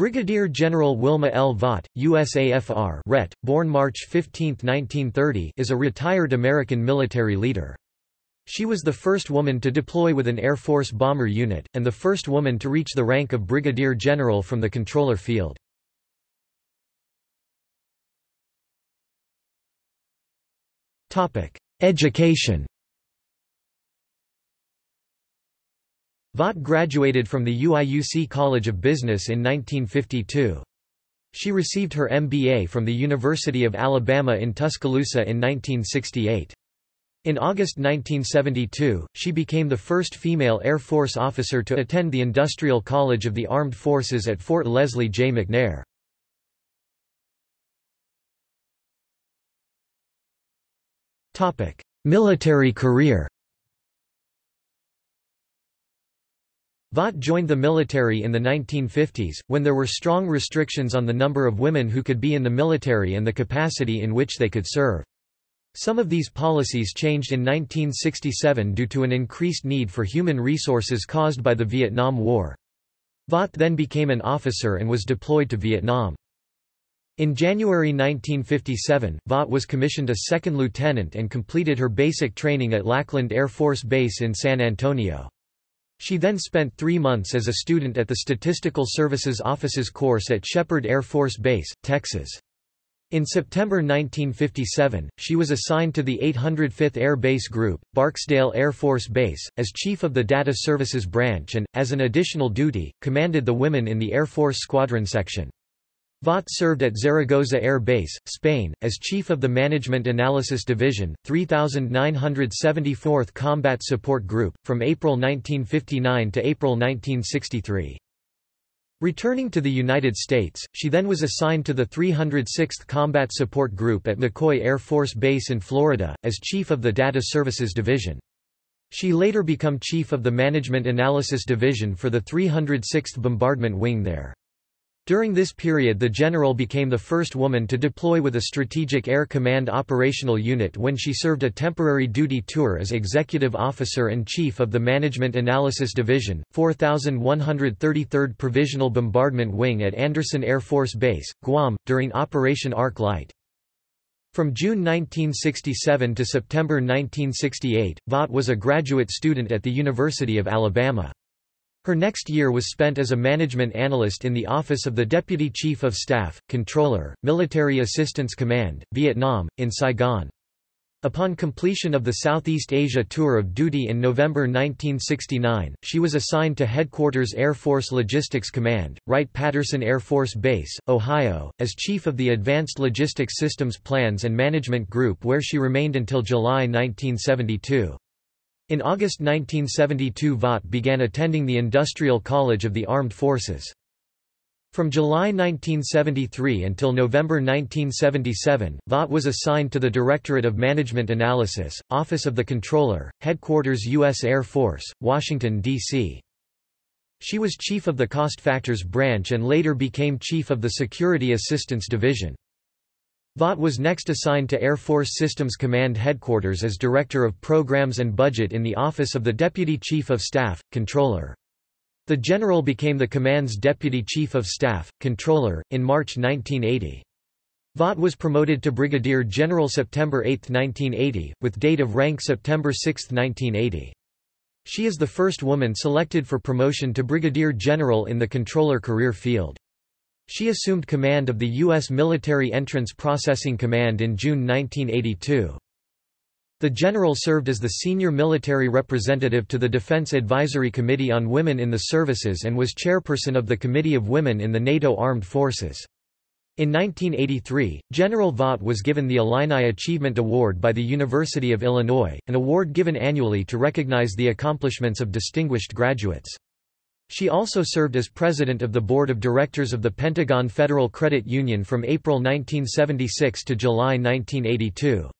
Brigadier General Wilma L. Vaught, USAFR Ret., born March 15, 1930 is a retired American military leader. She was the first woman to deploy with an Air Force bomber unit, and the first woman to reach the rank of Brigadier General from the controller field. Education Vaught graduated from the UIUC College of Business in 1952. She received her MBA from the University of Alabama in Tuscaloosa in 1968. In August 1972, she became the first female Air Force officer to attend the Industrial College of the Armed Forces at Fort Leslie J. McNair. Military career Vaught joined the military in the 1950s, when there were strong restrictions on the number of women who could be in the military and the capacity in which they could serve. Some of these policies changed in 1967 due to an increased need for human resources caused by the Vietnam War. Vaught then became an officer and was deployed to Vietnam. In January 1957, Vaught was commissioned a second lieutenant and completed her basic training at Lackland Air Force Base in San Antonio. She then spent three months as a student at the Statistical Services Office's course at Sheppard Air Force Base, Texas. In September 1957, she was assigned to the 805th Air Base Group, Barksdale Air Force Base, as chief of the Data Services Branch and, as an additional duty, commanded the women in the Air Force Squadron Section. Vaught served at Zaragoza Air Base, Spain, as chief of the Management Analysis Division, 3974th Combat Support Group, from April 1959 to April 1963. Returning to the United States, she then was assigned to the 306th Combat Support Group at McCoy Air Force Base in Florida, as chief of the Data Services Division. She later became chief of the Management Analysis Division for the 306th Bombardment Wing there. During this period the general became the first woman to deploy with a Strategic Air Command operational unit when she served a temporary duty tour as executive officer and chief of the Management Analysis Division, 4133rd Provisional Bombardment Wing at Andersen Air Force Base, Guam, during Operation Arc Light. From June 1967 to September 1968, Vaught was a graduate student at the University of Alabama. Her next year was spent as a management analyst in the Office of the Deputy Chief of Staff, Controller, Military Assistance Command, Vietnam, in Saigon. Upon completion of the Southeast Asia tour of duty in November 1969, she was assigned to Headquarters Air Force Logistics Command, Wright-Patterson Air Force Base, Ohio, as Chief of the Advanced Logistics Systems Plans and Management Group where she remained until July 1972. In August 1972 Vaught began attending the Industrial College of the Armed Forces. From July 1973 until November 1977, Vaught was assigned to the Directorate of Management Analysis, Office of the Controller, Headquarters U.S. Air Force, Washington, D.C. She was chief of the Cost Factors Branch and later became chief of the Security Assistance Division. Vaught was next assigned to Air Force Systems Command Headquarters as Director of Programs and Budget in the Office of the Deputy Chief of Staff, Controller. The General became the command's Deputy Chief of Staff, Controller, in March 1980. Vaught was promoted to Brigadier General September 8, 1980, with date of rank September 6, 1980. She is the first woman selected for promotion to Brigadier General in the controller career field. She assumed command of the U.S. Military Entrance Processing Command in June 1982. The general served as the senior military representative to the Defense Advisory Committee on Women in the Services and was chairperson of the Committee of Women in the NATO Armed Forces. In 1983, General Vaught was given the Illini Achievement Award by the University of Illinois, an award given annually to recognize the accomplishments of distinguished graduates. She also served as president of the board of directors of the Pentagon Federal Credit Union from April 1976 to July 1982.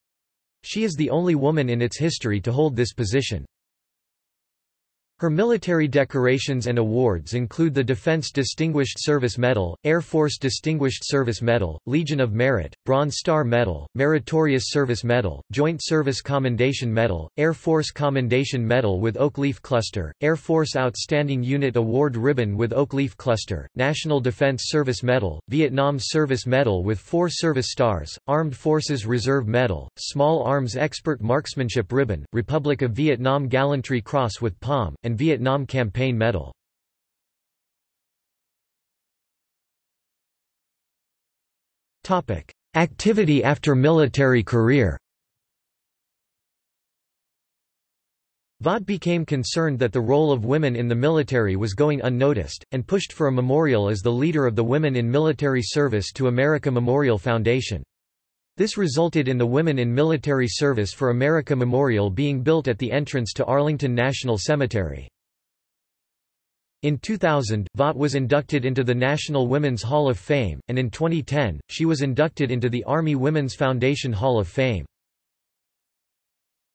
She is the only woman in its history to hold this position. Her military decorations and awards include the Defense Distinguished Service Medal, Air Force Distinguished Service Medal, Legion of Merit, Bronze Star Medal, Meritorious Service Medal, Joint Service Commendation Medal, Air Force Commendation Medal with Oak Leaf Cluster, Air Force Outstanding Unit Award Ribbon with Oak Leaf Cluster, National Defense Service Medal, Vietnam Service Medal with four service stars, Armed Forces Reserve Medal, Small Arms Expert Marksmanship Ribbon, Republic of Vietnam Gallantry Cross with Palm, and Vietnam Campaign Medal. Activity after military career Vaught became concerned that the role of women in the military was going unnoticed, and pushed for a memorial as the leader of the Women in Military Service to America Memorial Foundation. This resulted in the Women in Military Service for America Memorial being built at the entrance to Arlington National Cemetery. In 2000, Vaught was inducted into the National Women's Hall of Fame, and in 2010, she was inducted into the Army Women's Foundation Hall of Fame.